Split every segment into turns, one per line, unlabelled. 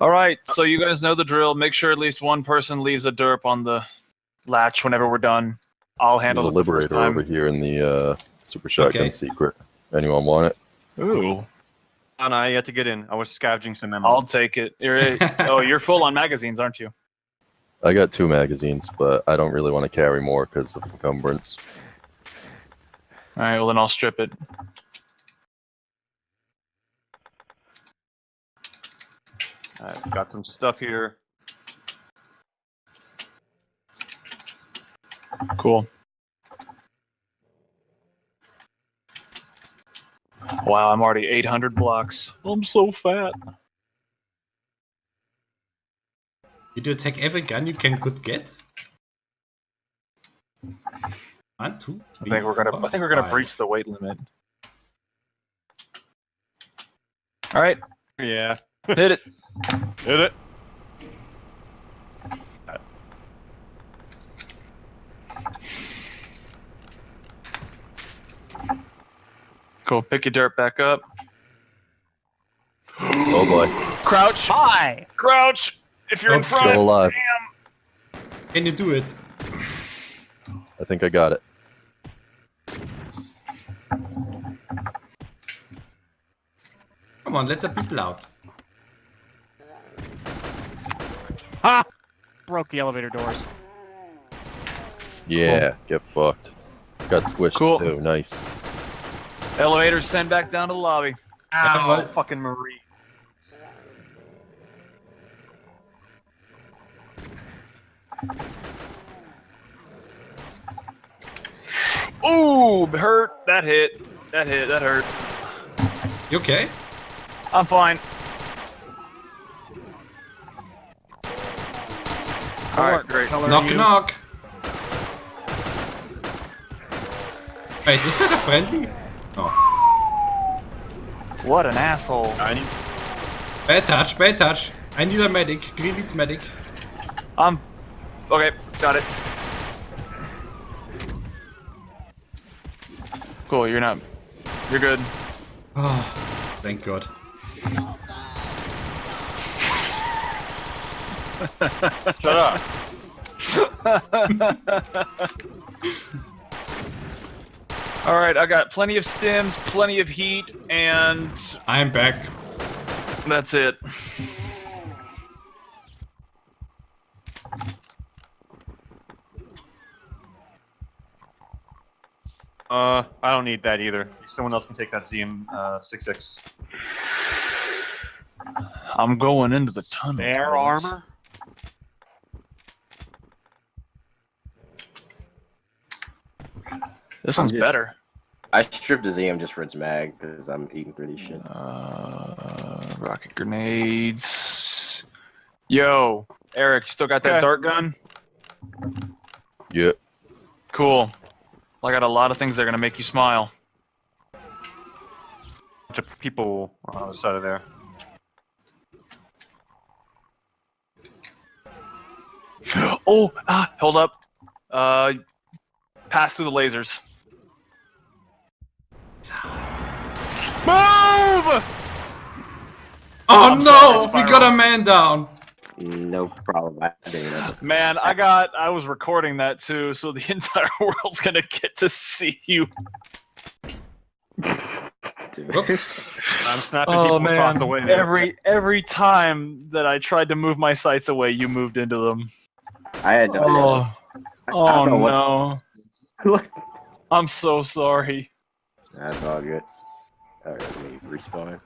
All right, so you guys know the drill. Make sure at least one person leaves a derp on the latch whenever we're done. I'll handle
There's a
it the first
liberator
time.
over here in the uh, super shotgun
Okay.
secret. Anyone want it?
Ooh,
Oh, no, you have to get in. I was scavenging some ammo.
I'll take it. You're, oh, you're full on magazines, aren't you?
I got two magazines, but I don't really want to carry more because of encumbrance.
All right, well then I'll strip it.
I've got some stuff here.
Cool. Wow, I'm already 800 blocks. I'm so fat.
Did you attack every gun you can could get? One, two,
I think we're gonna. I think we're gonna
five.
breach the weight limit. All right,
Yeah.
Hit it.
Hit it.
Cool. Pick your dirt back up.
Oh boy,
Crouch. Hi. Crouch. If you're in
Okay.
still
front.
alive.
Can you do it?
I think I got it.
Come on, let the people out.
Broke the elevator doors.
Yeah, get fucked. Got squished
Cool.
too. Nice.
Elevator send back down to the lobby.
Ow,
well-
fucking Marie.
Ooh, hurt. That hit. That hit. That hurt.
You okay?
I'm fine. All right, great.
Knock
you.
knock. Wait, is that a friendly? Oh.
What an asshole.
I need.
Bad touch, bad touch. I need a medic. Green needs medic.
I'm. Okay, got it. Cool. You're not. You're good.
Oh, thank god.
Shut up.
All right, I got plenty of stims, plenty of heat, and
I'm back.
that's it.
Uh, I don't need that either. Someone else can take that ZM uh, 66.
I'm going into the tunnel.
Bear
boys.
armor?
This one's
just-
better.
I stripped the ZM just for its mag because I'm eating through these shit.
Uh, rocket grenades. Yo, Eric, you still got that
Okay.
dart gun?
Yeah.
Cool. I got a lot of things that are gonna make you smile.
bunch of people on the other side of there.
Oh, ah, hold up. Uh, pass through the lasers. Move!
Oh, oh
I'm
no!
sorry,
we got a man down.
No problem. I didn't.
Man, I got. I was recording that too, so the entire world's gonna get to see you.
Dude.
I'm snapping
Oh
people across the way. there.
Every every time that I tried to move my sights away, you moved into them.
I had no
Oh,
I
oh
don't what-
no! I'm so sorry.
That's all good. Alright, let me respawn.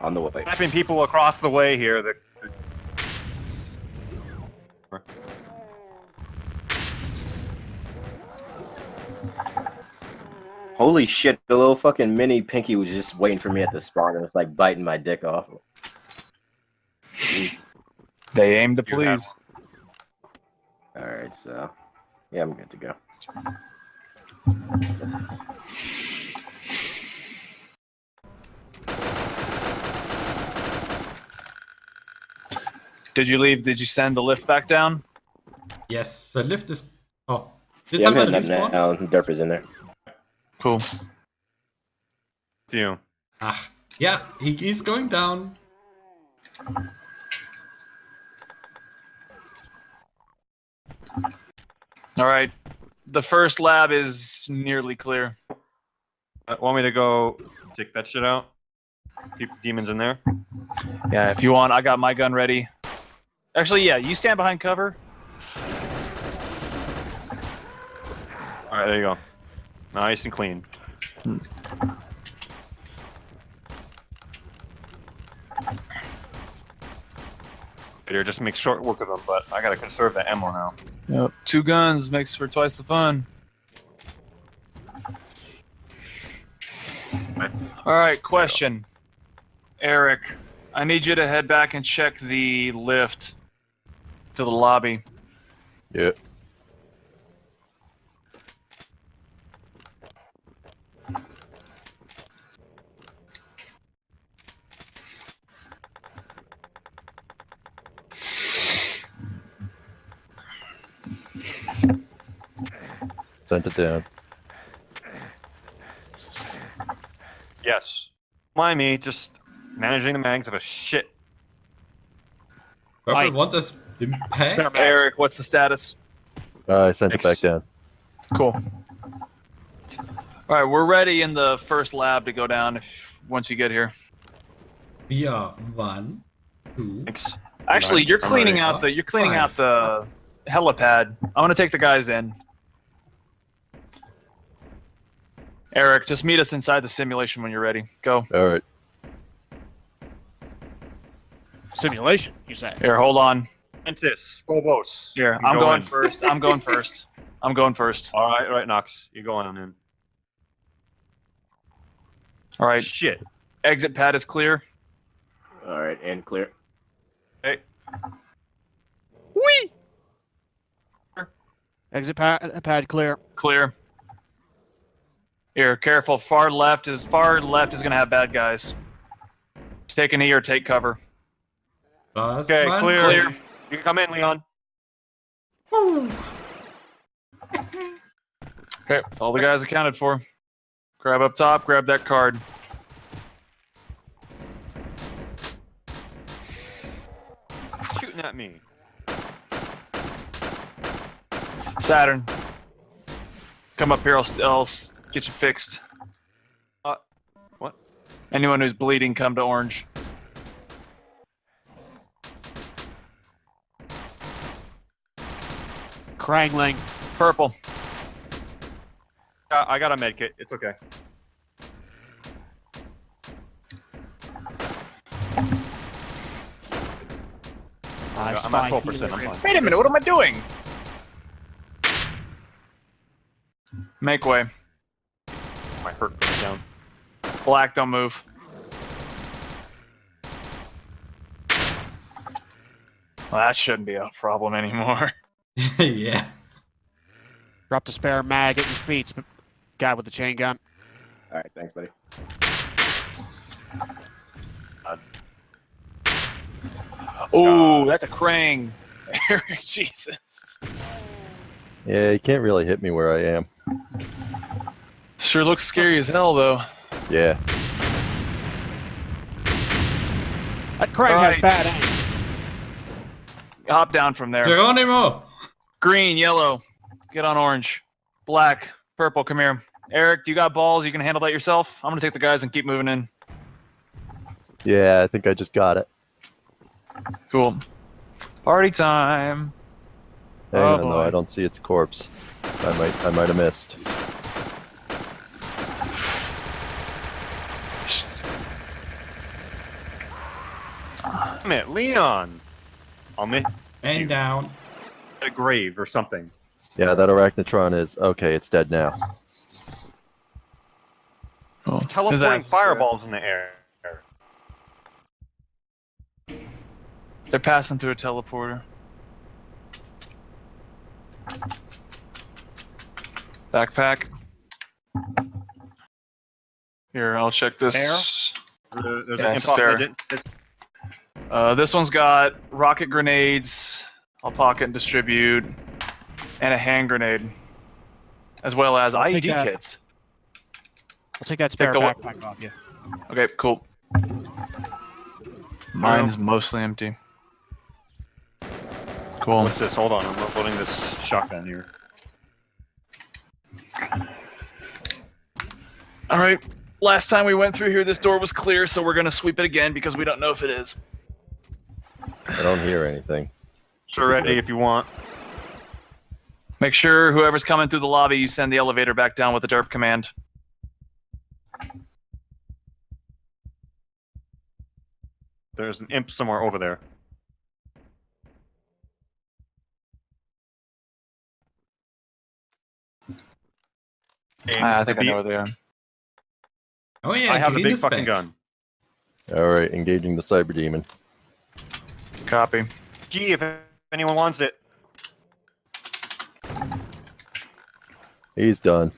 On the way.
snapping people across the way here. That,
Holy shit, the little fucking mini pinky was just waiting for me at the spawn and was like biting my dick off.
They aim to
You
please.
Alright, so yeah, I'm good to go.
Did you leave? Did you send the lift back down?
Yes. So lift is. Oh. Did
yeah, I'm heading up now. Derp is in there.
Cool.
You.
Ah. Yeah. He, he's going down.
All right. The first lab is nearly clear.
Uh, want me to go take that shit out? Keep demons in there.
Yeah, if you want, I got my gun ready. Actually, yeah, you stand behind cover.
All right, there you go. Nice and clean. Here, just make short work of them, but I gotta conserve that ammo now.
Yep. Two guns makes for twice the fun. All right, question. Eric, I need you to head back and check the lift to the lobby.
Yeah. Sent it down.
Yes. Mind me, just managing the mags of a shit.
Purple,
Right.
what is impact?
Spare mag.
Eric, what's the status?
Uh, I sent it back down.
Cool. All right, we're ready in the first lab to go down if once you get here.
Yeah, are one, two.
Thanks.
Actually, you're cleaning
ready.
out the you're cleaning
Five.
out the helipad. I'm gonna take the guys in. Eric, just meet us inside the simulation when you're ready. Go.
All right.
Simulation, you say?
Here, hold on.
Mantis, Phobos.
Here,
You
I'm
go
going first. I'm going first. I'm going first.
All right, right, Knox. You're going on in.
All right.
Shit.
Exit pad is clear.
All right, and clear.
Hey,
Whee! Exit pad, pad clear.
Clear. Here, careful. Far left is far left is gonna have bad guys. Take an E or take cover.
Last
okay,
one.
clear.
Clear.
You can come in, Leon.
Woo.
Okay, that's all the guys accounted for. Grab up top. Grab that card.
Shooting at me.
Saturn. Come up here. I'll, I'll get you fixed.
Uh, what?
Anyone who's bleeding, come to orange.
Krangling.
Purple.
Uh, I got a med kit. It's okay.
I
I'm at 12. percent I'm fine.
Wait a minute. What am I doing? Make way.
My hurt goes down.
Black, don't move. Well, that shouldn't be a problem anymore.
yeah.
Drop the spare mag at your feet. sp- Guy with the chain gun.
All right, thanks, buddy.
Oh, that's a Krang. Jesus.
Yeah, you can't really hit me where I am.
Sure looks scary as hell, though.
Yeah.
That Krang has bad aim.
Hop down from there.
Geronimo.
Green, yellow. Get on orange. Black, purple, come here. Eric, do you got balls? You can handle that yourself? I'm gonna take the guys and keep moving in.
Yeah, I think I just got it.
Cool. Party time.
Hang
Oh,
on, though.
boy.
I don't see its corpse. I might, I might have missed.
Damn it, Leon. I'll make
And down.
A grave or something.
Yeah, that arachnotron is okay. It's dead now.
Cool.
It's
His
teleporting fireballs in the air.
They're passing through a teleporter. Backpack. Here, I'll check this.
There- There's
Yeah,
an
it's
imposter. it's-
Uh, this one's got rocket grenades. I'll pocket and distribute, and a hand grenade, as well as
I'll
IED
that.
kits.
I'll take that spare
the one-
backpack off you.
Okay, cool. Mine's mostly empty. Cool.
What's this? Hold on, I'm loading this shotgun here.
All right. Last time we went through here, this door was clear, so we're gonna sweep it again because we don't know if it is.
I don't hear anything.
Sure, ready if you want.
Make sure whoever's coming through the lobby, you send the elevator back down with the derp command.
There's an imp somewhere over there. And
Ah, I think I know where they are.
Oh yeah,
I have the big fucking
back.
gun.
All right, engaging the cyber demon.
Copy.
Gee, if anyone wants it.
He's done.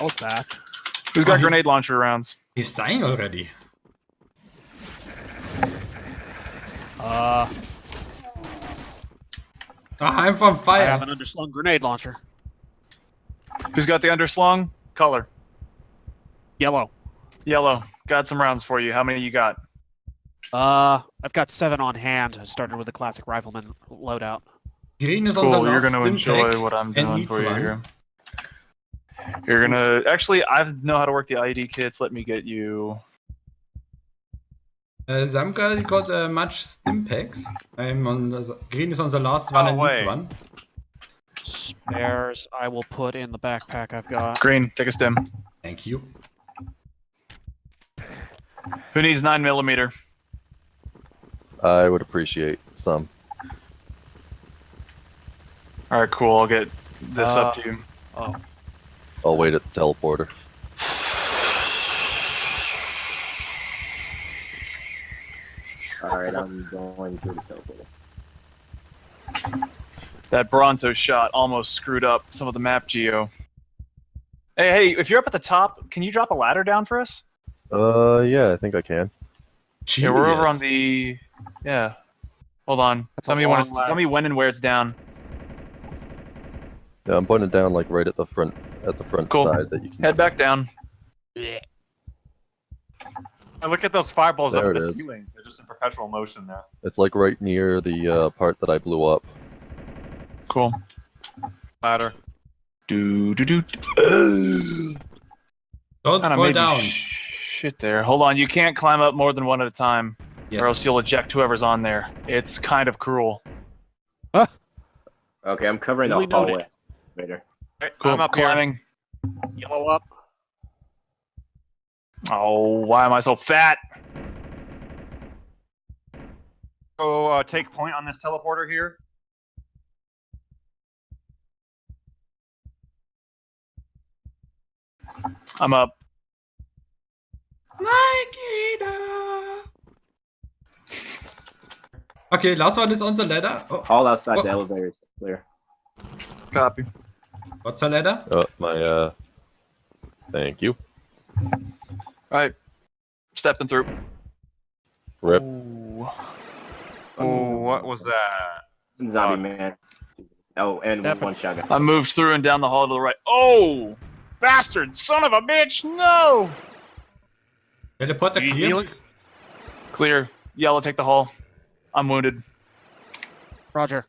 Oh, it's fast.
Who's got
Oh, he-
grenade launcher rounds?
He's dying already.
Uh,
Ah, I'm
on
fire.
I have an underslung grenade launcher.
Who's got the underslung? Color.
Yellow.
Yellow. Got some rounds for you. How many you got?
Uh, I've got seven on hand. I started with the classic rifleman loadout.
Green is
Cool. You're gonna enjoy what I'm doing for you here. You're gonna actually. I know how to work the IED kits. Let me get you.
Uh, Zamka got uh, much stim packs. I'm on the, green is on the last one
Oh,
and needs
wait.
one.
Spares I will put in the backpack I've got.
Green. Take a stim.
Thank you.
Who needs nine millimeter?
I would appreciate some.
All right. Cool. I'll get this
Uh,
up to you.
Oh,
I'll wait at the teleporter.
All right, I'm going through the teleporter.
That Bronto shot almost screwed up some of the map geo. Hey, hey! If you're up at the top, can you drop a ladder down for us?
Uh, yeah, I think I can.
Yeah, we're over on the. Yeah. Hold on.
That's
Tell
a
me when
long
it's.
ladder.
Tell me when and where it's down.
Yeah, I'm putting it down like right at the front, at the front
Cool.
side that you can
Head
see.
back down.
yeah.
And look at those fireballs
There
up
it
the
is.
ceiling. They're just in perpetual motion there.
It's like right near the uh, part that I blew up.
Cool.
Ladder.
Do do do.
Don't
Kind
fall down.
shit there. Hold on. You can't climb up more than one at a time,
yes.
or else you'll eject whoever's on there. It's kind of cruel. Huh?
Okay, I'm covering
Duly
the
noted.
hallway. Later.
Alright,
Cool.
I'm up here.
climbing.
Yellow up.
Oh, why am I so fat?
Go uh, take point on this teleporter here.
I'm up.
Nikita. Okay, last one is on the ladder. Oh,
All outside
Oh.
the elevator is clear.
Copy.
what's the ladder?
Oh, my, uh, thank you.
All right. Stepping through.
Rip.
Ooh.
Oh, what was that?
Zombie
Fuck.
man. Oh, and
Yep.
one shotgun.
I moved through and down the hall to the right. Oh, bastard! Son of a bitch! No.
Teleporter
You
clear.
Clear. Yellow, take the hall. I'm wounded.
Roger.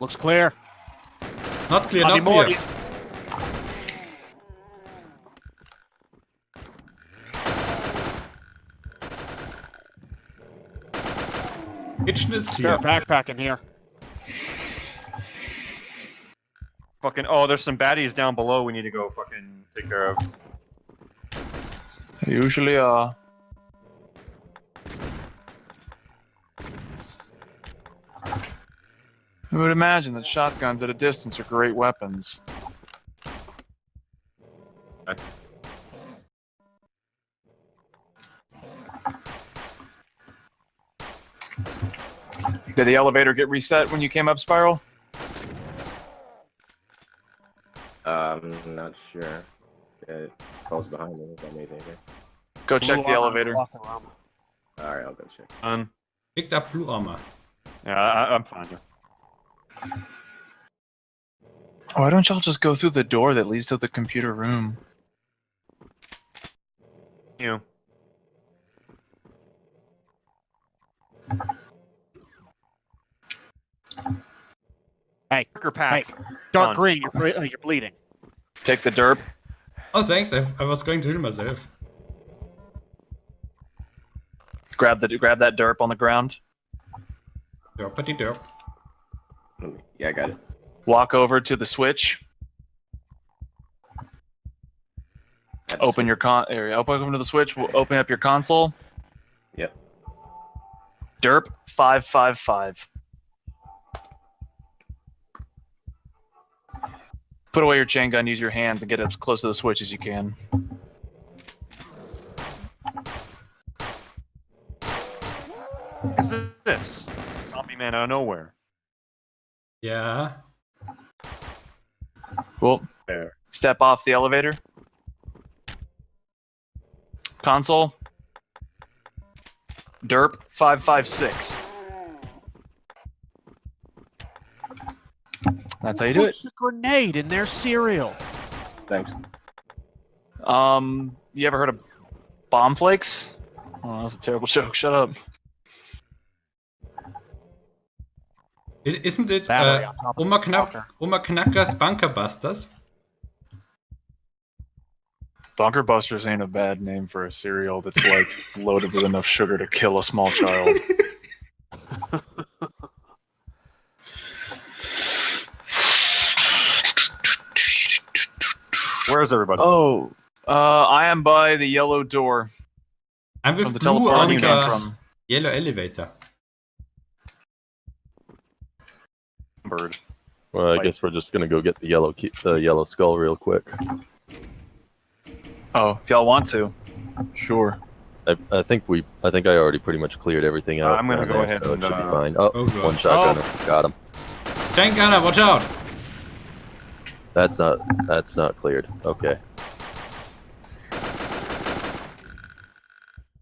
Looks clear.
Not clear,
Not
not
anymore.
clear. Kitchen is
Spare
clear.
backpack in here.
Fucking. Oh, there's some baddies down below. We need to go fucking take care of.
Usually, uh. I would imagine that shotguns at a distance are great weapons. Did the elevator get reset when you came up, Spiral?
Um, not sure. It falls behind me. If that means anything.
Go check the
armor
elevator.
All right, I'll go check.
Um,
Picked up blue armor.
yeah, I, I'm fine.
Why don't y'all just go through the door that leads to the computer room?
You. Hey. Marker packs.
Dark
On.
green, you're, uh, you're bleeding.
Take the derp.
Oh, thanks. I, I was going to heal myself.
Grab the grab that derp on the ground.
Derpity derp.
Yeah, I got it.
Walk over to the switch.
That's-
Open your con area. Open over to the switch. We'll open up your console.
Yep.
Derp five five five. Put away your chain gun. Use your hands and get as close to the switch as you can.
What is this? Zombie man out of nowhere.
Yeah.
Cool.
There.
Step off the elevator. Console. Derp five five six. That's how you do it.
What's the grenade in their cereal?
Thanks.
Um, you ever heard of bomb flakes? Oh, that's a terrible joke. Shut up.
Isn't it
Battery
uh,
on top of
Oma, Knack- Oma Knacker's Bunker Busters?
Bunker Busters ain't a bad name for a cereal that's like loaded with enough sugar to kill a small child.
Where's everybody?
oh, uh, I am by the yellow door
I'm
from
with
the
blue
teleport
on
you
the
came from.
yellow elevator.
Bird.
Well, I
Like-
guess we're just gonna go get the yellow key, the yellow skull real quick.
Oh, if y'all want to, sure.
I, I think we, I think I already pretty much cleared everything
Uh,
out.
I'm gonna go
there,
ahead
so
and,
it should
uh,
be fine. Oh,
Oh, God.
one got him.
Tank gunner, watch out!
That's not, that's not cleared. Okay.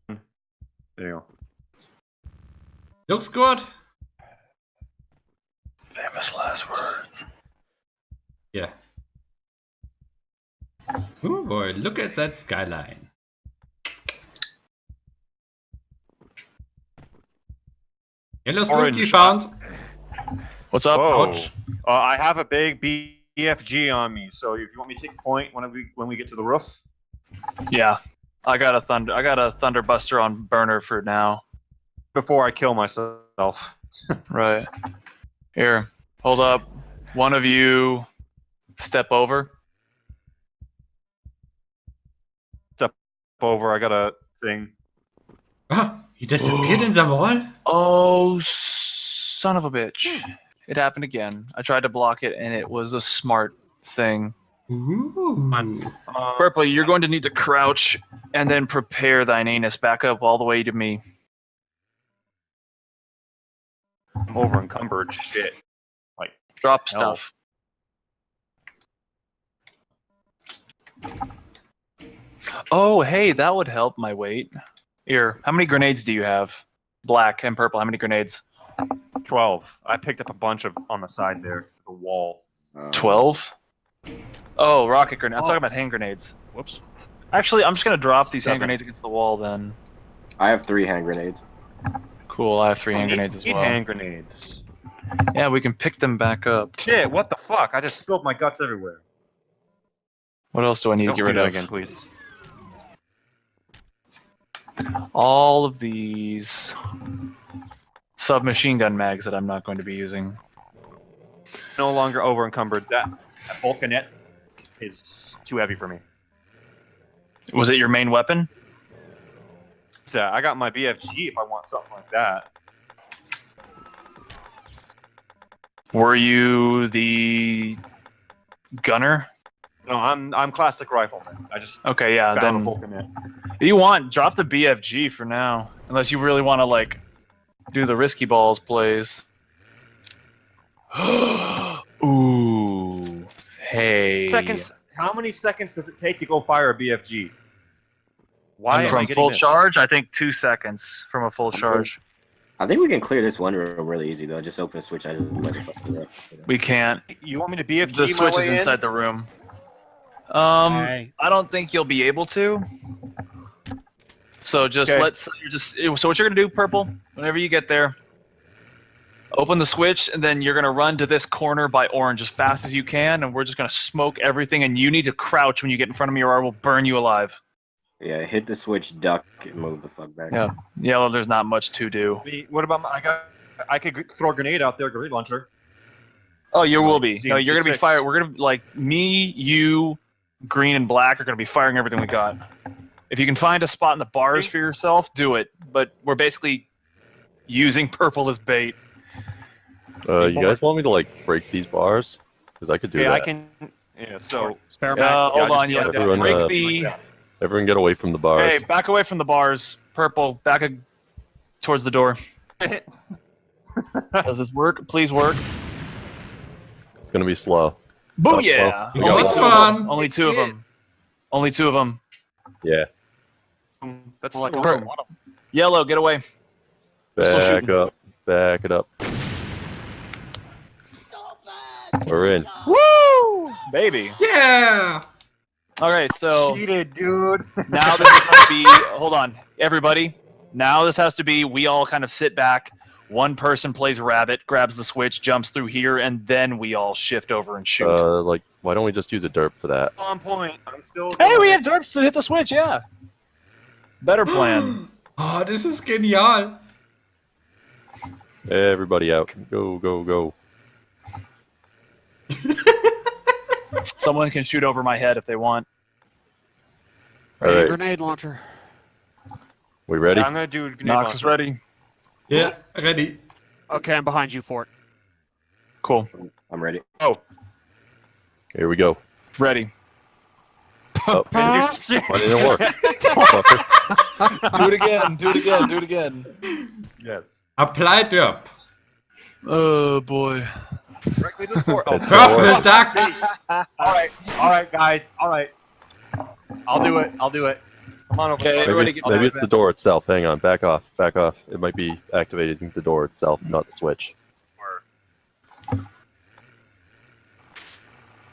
There you go.
Looks good.
Famous last words.
Yeah. Oh boy, look at that skyline. Yellow scoop
Orange
you
shot.
found.
What's up?
Whoa.
Ouch.
Uh, I have a big BFG on me, so if you want me to take point when we when we get to the roof,
Yeah, I got a thunder. I got a thunderbuster on burner for now.
before I kill myself.
Right. Here, hold up. One of you step over.
Step over, I got a thing.
Ah, he disappeared in the wall?
Oh, son of a bitch. It happened again. I tried to block it and it was a smart thing.
Ooh.
Uh,
Purple, you're going to need to crouch and then prepare thine anus back up all the way to me.
Over encumbered. Shit.
Like drop
Hell.
stuff. Oh, hey, that would help my weight. Here, how many grenades do you have? Black and purple. How many grenades?
Twelve. I picked up a bunch of on the side there, the wall.
Uh,
12? Oh, rocket grenade. I'm talking about hand grenades.
Whoops.
Actually, I'm just going to drop these hand grenades against the wall then.
I have three hand grenades.
Cool, I have three oh,
hand
grenades as
eight
well.
hand grenades.
Yeah, we can pick them back up.
Shit! What the fuck? I just spilled my guts everywhere.
What else do I need
Don't
to get rid of?
again, please.
All of these submachine gun mags that I'm not going to be using.
No longer over encumbered. That, that Vulcanette is too heavy for me.
Was it your main weapon?
So I got my BFG if I want something like that.
Were you the gunner?
No, I'm I'm classic rifleman. I just
Okay, yeah. Then you want drop the BFG for now, unless you really want to like do the risky balls plays. Ooh, hey.
Seconds. How many seconds does it take to go fire a BFG? Why am I
from full
this?
charge? I think two seconds from a full charge.
I think we can clear this one room really easy though. Just open a switch. I just let it fucking.
We can't.
You want me to BFG
The
my
switch is inside
in?
the room. Um,
Hey.
I don't think you'll be able to. So just
Okay.
let's just so what you're gonna do, purple. Whenever you get there, Open the switch, and then you're gonna run to this corner by orange as fast as you can, and we're just gonna smoke everything. And you need to crouch when you get in front of me, or I will burn you alive.
Yeah, hit the switch, duck, and move the fuck back.
Yeah. Yellow, there's not much to do.
The- What about my, I got? I could throw a grenade out there, grenade launcher.
Oh, you will be. No, you're gonna be
six.
fired. We're gonna like me, you, green, and black are gonna be firing everything we got. If you can find a spot in the bars for yourself, do it. But we're basically using purple as bait.
Uh, you guys want me to like break these bars? Because I could do
Okay,
that.
I can. Yeah. So
Spare
Uh, hold on, yeah.
yeah,
everyone,
break
uh,
the.
Everyone get away from the bars.
Hey, back away from the bars. Purple, back a, towards the door. Does this work? Please work.
It's gonna be slow.
Booyah!
We got
Only two of them. Only two of them. Only two of them.
Yeah.
that's
like,
still
per-
wrong.
Yellow, get away.
Back up. Back it up. We're in.
Woo! Baby.
Yeah!
Okay, so
cheated, dude.
now this is going to be. Hold on, everybody. Now this has to be. We all kind of sit back. One person plays rabbit, grabs the switch, jumps through here, and then we all shift over and shoot.
Uh, like, why don't we just use a derp for that?
On point. I'm still.
hey, we have derps to hit the switch. Yeah. Better plan.
Oh, this is genial.
Everybody out. Go, go, go.
Someone can shoot over my head if they want.
All
Ready,
right.
Grenade launcher.
We ready?
I'm gonna do. grenade
Knox is ready.
Yeah, ready.
Okay, I'm behind you, Fort.
Cool.
I'm ready. Oh.
Here we go.
Ready.
Oh,
And shit.
why didn't it work?
Do it again. Do it again. Do it again.
Yes.
Apply derp.
Oh boy.
Directly to the door. Oh,
It's not
Purple duck.
all right, all right, guys, all right. I'll do it. I'll do it. Come on over.
Okay,
Maybe it's,
get
maybe it's the door itself. Hang on. Back off. Back off. It might be activating the door itself, not the switch.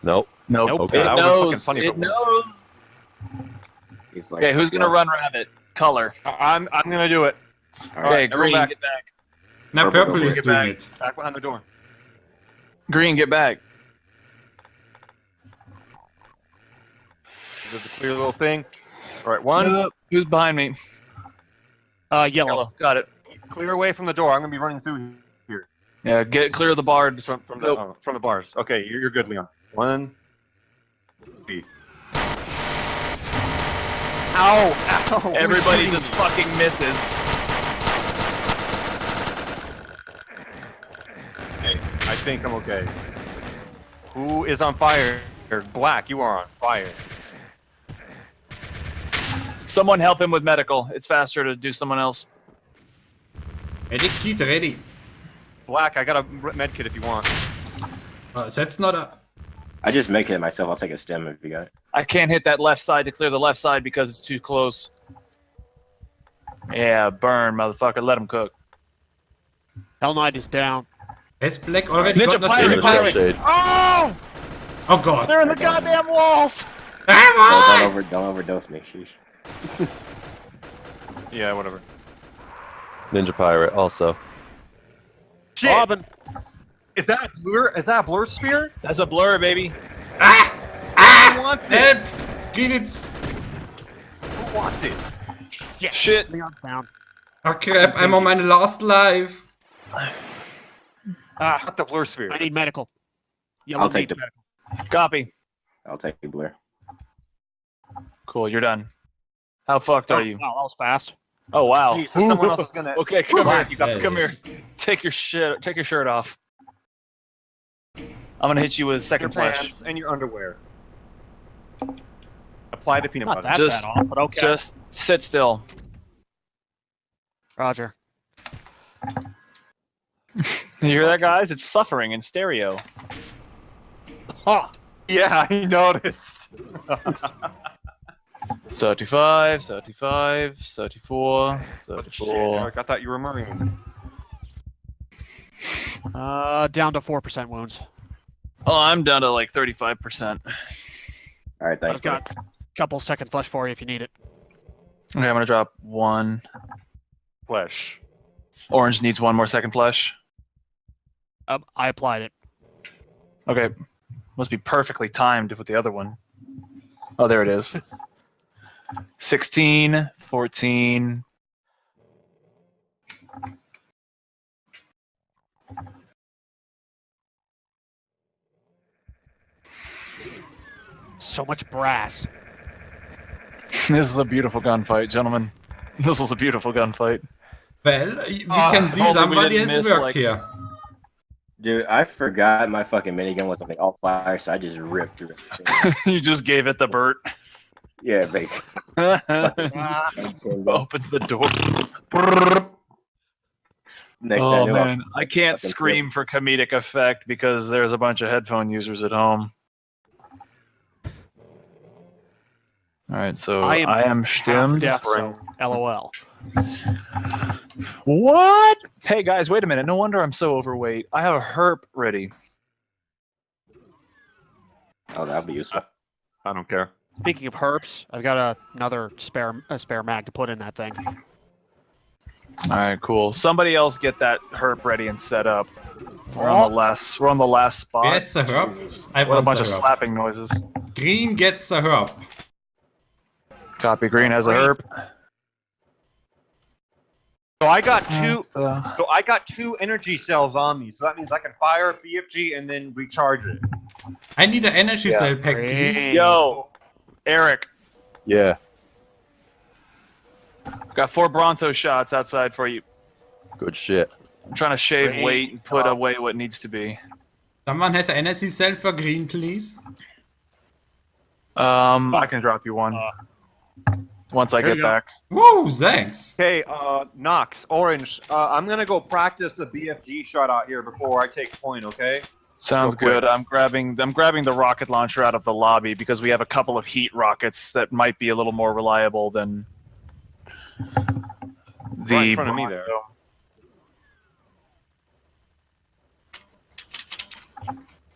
Nope.
Nope.
Nope.
Okay.
It
That would've fucking
knows.
funny
It
it
knows.
He's like,
Okay, who's gonna run rabbit? Color.
I- I'm I'm gonna do it.
All
Okay,
right.
green,
back.
get back.
Now
Purple,
purple
purple,
is
get
doing
back.
it.
Back behind the door.
Green, get back.
There's a clear little thing. All right, one.
Uh, who's behind me?
Uh, yellow.
Yellow. Got it.
Clear away from the door. I'm gonna be running through here.
Yeah, get clear of the bars.
from, from the
Nope.
oh, from the bars. Okay, you're, you're good, Leon. One. B. Ow! Ow!
Everybody just fucking misses.
me? I think I'm okay. Who is on fire? Black, you are on fire.
Someone help him with medical. It's faster to do someone else.
Er, ready, er kid, er ready.
Black, I got a med kit if you want.
Uh, that's not a.
I just make it myself. I'll take a stem if you got it.
I can't hit that left side to clear the left side because it's too close. Yeah, burn, motherfucker. Let him cook.
Hell Knight is down.
Has black already
Ninja
gotten a
pirate, pirate. Oh!
Oh god.
They're in the goddamn walls!
Don't,
Ah,
don't, over, don't overdose me. Sheesh.
Yeah, whatever.
Ninja Pirate also.
Shit!
Robin.
Is that a blur? Is that a blur sphere
That's a blur, baby.
ah, Ah!
Who wants it?
help! Green it.
Who wants it?
Shit.
Leon's down.
Oh crap, I'm on my last life.
Ah,
Not the blur sphere.
I need medical. Yellow
I'll take the-
medical.
Copy.
I'll take the blur.
Cool, you're done. How fucked are you?
Wow, that was fast.
Oh wow.
Jeez, so someone else is gonna.
Okay, come here.
you got
Come here. Take your shit. Take your shirt off. I'm gonna hit you with
your
second flesh.
pants and your underwear. Apply the peanut
Not
butter.
that
Just-
bad off, but okay.
Just sit still.
Roger.
You hear that, guys? It's suffering in stereo.
Ha!
Yeah, I noticed.
35, 35, 34,
Shit,
34.
Eric, I thought you were Marine.
Uh, down to 4% wounds.
Oh, I'm down to like 35%.
All right, thanks.
I've got a couple second flesh for you if you need it.
Okay, I'm gonna drop one.
Flesh.
Orange needs one more second flesh.
Um, I applied it.
Okay. Must be perfectly timed with the other one. Oh, there it is. 16, 14.
So much brass.
This is a beautiful gunfight, gentlemen. This was a beautiful gunfight.
Well, we
Ah,
can see
only we
somebody
didn't
has
miss,
worked
like-
here.
Dude, I forgot my fucking minigun was something all fire, so I just ripped through it.
you just gave it the Bert.
yeah, basically.
Opens the door.
Next
Oh
I knew I
man, I can't
fucking
scream for comedic effect because there's a bunch of headphone users at home. All right, so
I
I
am
am,
Half
stimmed.
deaf, so LOL.
What? Hey guys, wait a minute. No wonder I'm so overweight. I have a herp ready.
Oh, that'd be useful.
I don't care.
Speaking of herps, I've got a, another spare a spare mag to put in that thing.
All right, cool. Somebody else get that herp ready and set up. We're on the last. We're on the last spot.
Where's the herp?
Jesus.
I
What a bunch of
herp.
slapping noises.
Green gets the herb.
Copy. Green has a herp.
So I got two.
Uh,
So I got two energy cells on me. So that means I can fire a BFG and then recharge it.
I need an energy
Yeah.
cell pack, please.
Yo, Eric,
Yeah,
got four Bronto shots outside for you.
good shit.
I'm trying to shave
Great
weight and put
job.
away what needs to be.
Someone has an energy cell for green, please.
Um, I can drop you one once I
There
get back.
Whoa, thanks.
Okay, uh, Knox, Orange. Uh, I'm gonna go practice a BFG shot out here before I take point. Okay.
Sounds
Go
good. I'm grabbing I'm grabbing the rocket launcher out of the lobby because we have a couple of heat rockets that might be a little more reliable than the
Right in front of me there.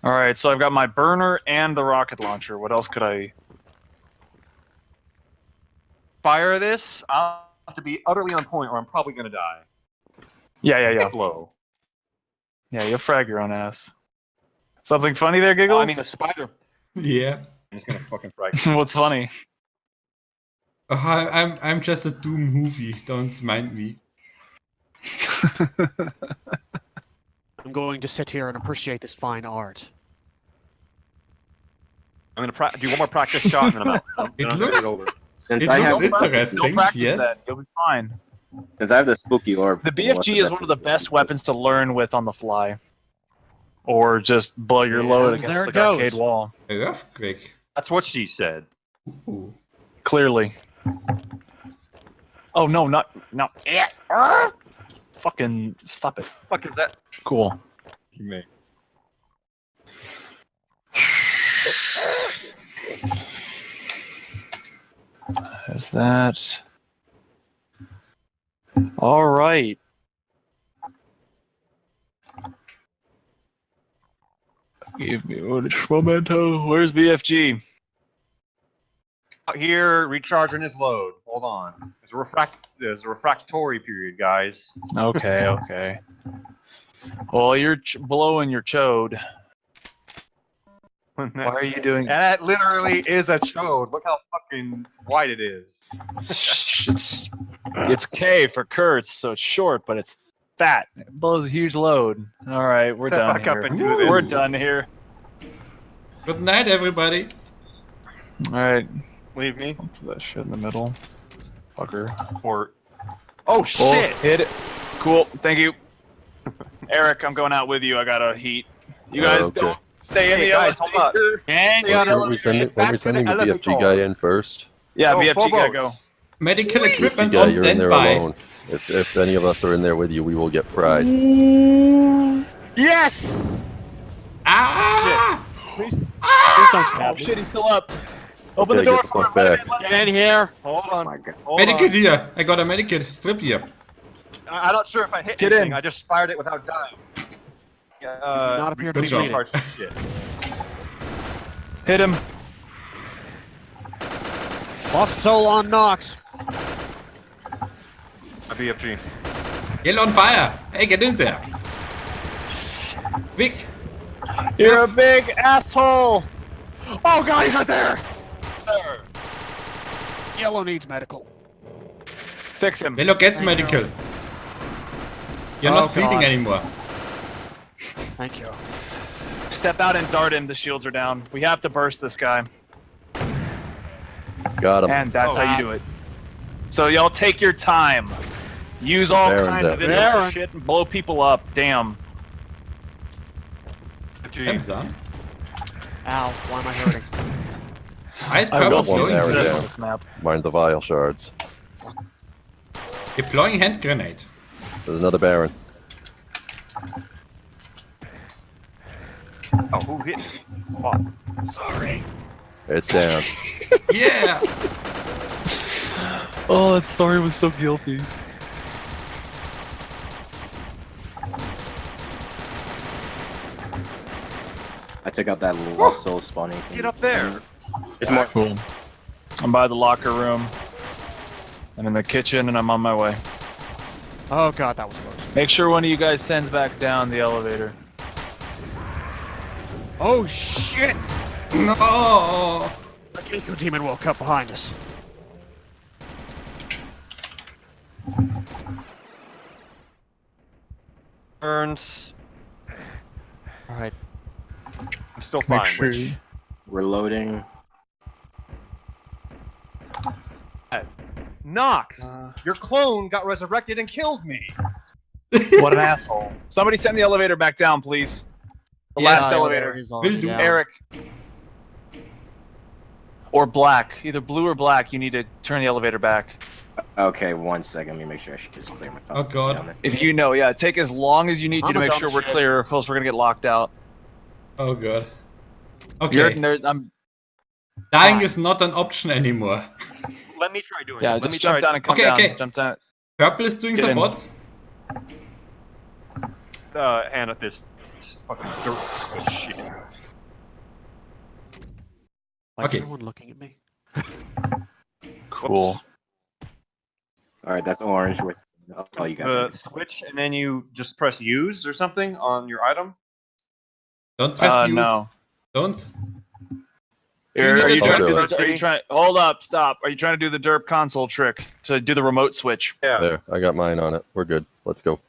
All right, so I've got my burner and the rocket launcher. What else could I?
Fire this. I'll have to be utterly on point, or I'm probably gonna die.
Yeah, yeah, yeah,
Low.
yeah. You'll frag your own ass. Something funny there, giggles?
I mean, the spider.
Yeah.
I'm just gonna fucking frag.
What's funny?
Uh, oh, I- I'm I'm just a Doom movie. Don't mind me.
I'm going to sit here and appreciate this fine art.
I'm gonna do one more practice shot and then I'm out. I'm,
It
I'm gonna
looks-
get over.
Since
It
I have
interesting.
Don't practice
yes.
that. You'll be fine.
since I have the spooky orb.
The
what's
BFG is one of the best weapons to learn with on the fly, or just blow your load against the
goes.
arcade wall.
Earthquake.
That's what she said.
Ooh.
Clearly. Oh no, not no. Fucking stop it.
Fuck is that?
Cool.
Me.
There's that. All right. Give me one memento. Where's BFG?
Out here recharging his load. Hold on. There's a refract. There's a refractory period, guys.
Okay, okay. Well, you're ch- blowing your chode. Why are you doing?
And that literally is a chode. Look how fucking white it is.
it's, it's K for Kurtz, so it's short, but it's fat. It blows a huge load. All right, we're
Step
done
back up
here.
and do this.
We're done here.
Good night, everybody.
All right,
Leave me.
put that shit in the middle. Fucker.
Or. Oh
Oh,
shit!
hit it. Cool. Thank you. Eric, I'm going out with you. I got a heat. You
Oh,
guys
okay.
don't stay in
Hey,
the
guys, hold up.
elevator.
And
Stay on
Weren't we
elevator.
sending,
back
weren't we
to the
sending the BFG
elevator.
guy in first?
Yeah,
Oh,
BFG gotta go.
Medical
BFG
equipment
guy,
on
you're in there
standby.
alone. If, if any of us are in there with you, we will get fried.
Yes.
Ah!
please, please don't
Oh
me.
shit, he's still up. Open
Okay,
the door
get the
for him.
Back.
in, let him
Get in here.
Hold on.
my God.
Hold
Medikit
on.
here. I got a medikit strip here.
I- I'm not sure if I hit
Get
anything.
in.
I just fired it without dying. Yeah, Uh,
Not appear to be
job.
bleeding.
recharge some shit.
Hit him.
Lost soul on Knox.
A BFG.
Yell on fire. Hey, get in there. Vic!
You're a big asshole.
Oh, God, he's right there!
There.
Yellow needs medical.
Fix him.
Yellow gets
Thank
medical. You're
Oh,
not bleeding anymore.
Thank you.
Step out and dart him. The shields are down. We have to burst this guy,
Got him.
and that's
Oh.
how you do it. So y'all take your time. Use all
Baron's
kinds of
up.
indirect
Baron.
shit and blow people up. Damn.
Gee.
Hamza.
Ow, why am I hurting?
Ice
I
purple
will
one
see
glowing
there,
success
yeah.
grenade.
on this map.
Mind the vial shards.
Deploying hand grenade.
There's another Baron.
Oh, who hit me? Fuck.
Sorry.
It's down.
Yeah!
Oh, that story was so guilty.
I took out that lost soul spawning. thing.
Get up there.
There's more.
Cool. I'm by the locker room. I'm in the kitchen and I'm on my way.
Oh, God, that was close.
Make sure one of you guys sends back down the elevator.
Oh, shit!
No!
The Kinko demon woke up behind us.
Burns.
Alright.
I'm still fine. Make which-
Reloading.
Uh, Knox, uh. your clone got resurrected and killed me.
What an asshole. Somebody send the elevator back down, please. The
Yeah,
last
yeah,
elevator.
He's already
Will do.
down.
Eric. Or black. Either blue or black. You need to turn the elevator back.
Okay, one second. Let me make sure I should just clear my
Oh, God.
If you know, yeah, take as long as you need
I'm
to to make
dumb
sure we're clear, or else we're gonna get locked out.
Oh god.
You're,
Okay.
there- I'm,
Dying
fine.
is not an option anymore.
Let me try doing
yeah,
it. Let me
just jump
try
down and come
Okay,
down.
okay.
Jump down.
Purple is doing
Get
some
in.
what?
uh, Amethyst. Fucking dirt switch shit.
Why is
Okay.
everyone looking at me?
Cool.
Alright, that's orange. With oh, you guys.
The switch, and then you just press use or something on your item.
Don't press
Uh,
use.
no.
Don't.
Are, are you trying to do the, Are you trying? Hold up! Stop! Are you trying to do the derp console trick to do the remote switch?
Yeah.
There, I got mine on it. We're good. Let's go.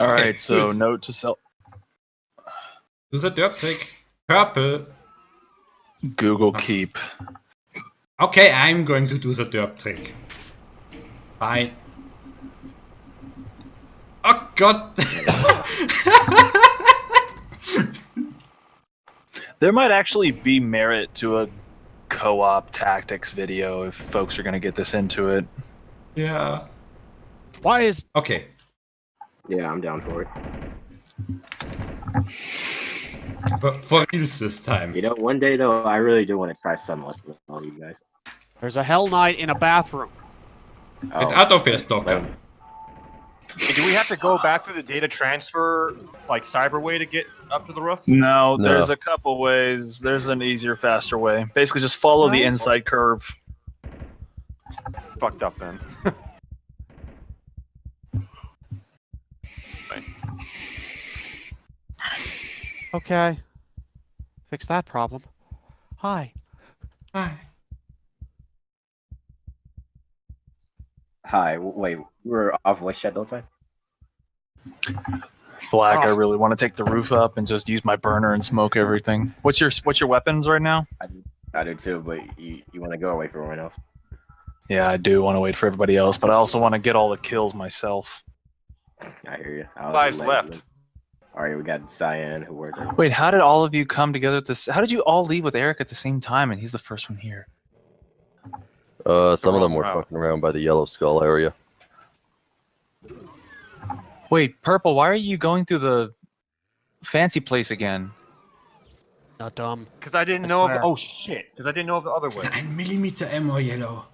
All
Okay,
right. So
good.
note to self:
Do the derp trick. Purple.
Google Keep.
Okay, I'm going to do the derp trick. Fine. Oh god!
There might actually be merit to a co-op tactics video if folks are going to get this into it.
yeah.
Why is
Okay.
Yeah, I'm down for it.
But for reals this time.
You know, one day though, I really do want to try Sunlust with all you guys.
there's a Hell Knight in a bathroom?
With
Oh,
Autofair Stalker.
Hey, do we have to go back to the data transfer, like Cyberway, to get up to the roof?
No,
No.
there's a couple ways. There's an easier, faster way. Basically, just follow the inside curve.
Fucked up then.
Okay. Fix that problem. Hi.
Hi.
Hi. Wait, we're off voice chat the whole time.
Black, I
Oh.
really want to take the roof up and just use my burner and smoke everything. What's your What's your weapons right now?
I do too, but you, you want to go away from everyone else.
Yeah, I do want to wait for everybody else, but I also want to get all the kills myself.
I hear you. I'll
Five's left.
All right, we got Cyan who wears it.
Wait, how did all of you come together at this? How did you all leave with Eric at the same time, and he's the first one here?
Uh, some of them were
route.
fucking around by the Yellow Skull area.
Wait, Purple, why are you going through the fancy place again?
Not dumb.
Because I didn't
I
know of. Oh shit! Because I didn't know of the other way.
9 millimeter ammo yellow.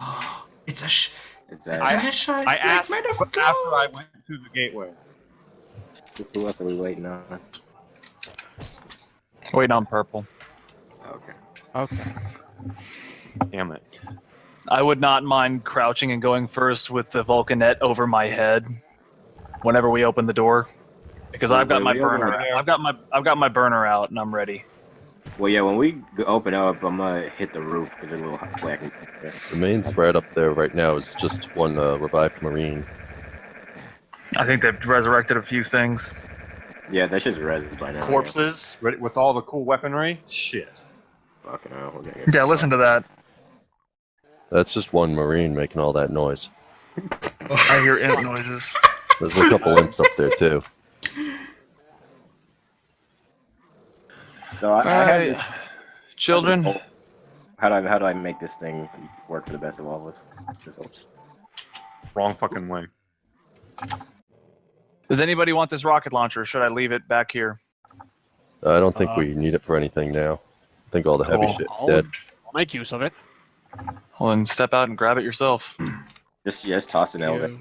Oh, it's a sh-
Is that
I-
treasure.
I
It's
asked
like made of
but
gold.
after I went through the gateway.
Who else are we waiting on?
Waiting on Purple.
Okay.
Okay.
Damn it!
I would not mind crouching and going first with the Vulcanette over my head. whenever we open the door, because I've got my burner. I've got my I've got my burner out and I'm ready.
Well, yeah, when we open up, I'm gonna hit the roof because there's a little black. in there.
The main threat up there right now is just one uh, revived marine.
I think they've resurrected a few things.
Yeah, that's just res by now.
Corpses ready with all the cool weaponry. Shit.
Fucking hell, we're gonna get-
Yeah, listen to that.
That's just one marine making all that noise.
I hear imp noises.
There's a couple imps up there too.
So I, I have
Alright,
this,
children.
this whole- how do I how do I make this thing work for the best of all of us? This whole-
Wrong fucking way.
Does anybody want this rocket launcher? Or should I leave it back here?
I don't think
Uh,
we need it for anything now. I think all the heavy
Cool.
shit's
I'll,
dead.
I'll make use of it.
Well, then step out and grab it yourself.
Just yeah, just toss an elevator.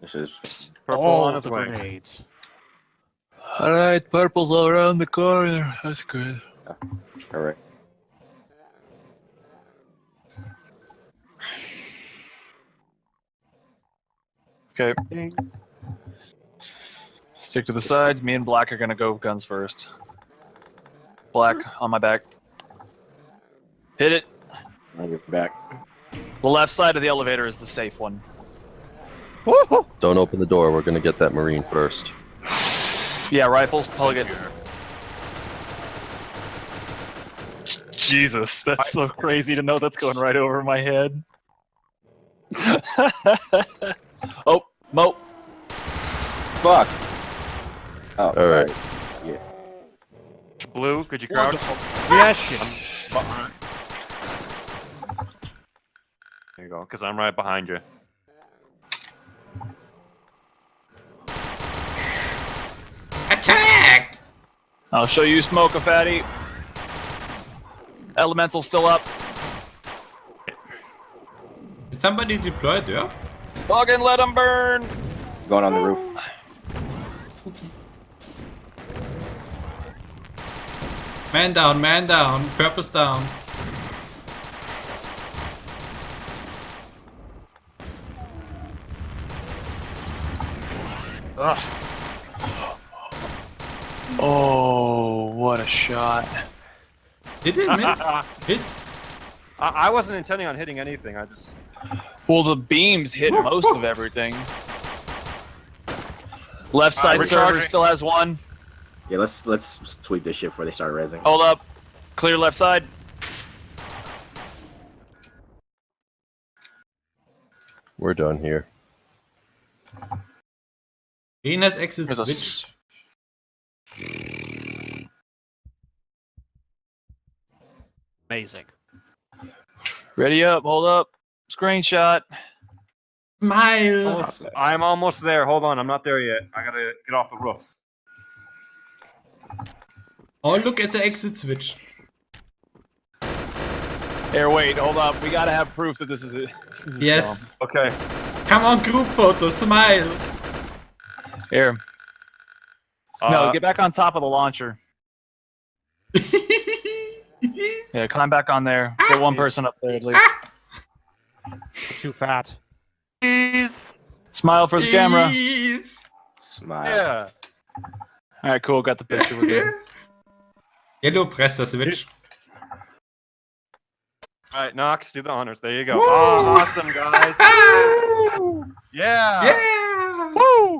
This is
Purple
all
on its
the
way.
grenades.
All right, purple's all around the corner. That's good.
correct.
Okay. Stick to the sides. Me and Black are gonna go guns first. Black on my back. Hit it.
On your back.
The left side of the elevator is the safe one.
Don't open the door. We're gonna get that marine first.
Yeah, rifles. Plug it. Jesus, that's so crazy to know that's going right over my head. oh, Mo.
Fuck. Oh,
All
sorry.
right.
Blue, could you crouch?
Yes, shit.
There you go, because I'm right behind you.
Attack!
I'll show you smoke a fatty. Elemental still up.
Did somebody deploy there?
Fucking let them burn.
Going on the roof.
Man down, man down, purpose down.
Ugh. Oh, what a shot.
Did it miss? Hit?
I, I wasn't intending on hitting anything. I just
Well, the beams hit most of everything. Left side server still has one.
Yeah, let's let's sweep this shit before they start raising.
Hold up. Clear left side.
We're done here.
Green has exit
There's a
switch.
s-
Amazing.
ready up. Hold up. Screenshot.
Smile!
almost, I'm almost there. Hold on, I'm not there yet. I gotta get off the roof.
Oh, look at the exit switch.
Here, wait. Hold up. We gotta have proof that this is it. This is
Yes.
dumb.
Okay.
Come on, group photo, smile!
Here. no,
Uh,
get back on top of the launcher. Yeah, climb back on there. Get one person up there at least.
Too fat. Please.
Smile for the camera.
Please.
Smile.
Yeah.
All right, cool. Got the picture. We're good.
Yellow press the switch.
All right, Knox, do the honors. There you go.
Woo!
Oh, awesome, guys. Yeah.
Yay!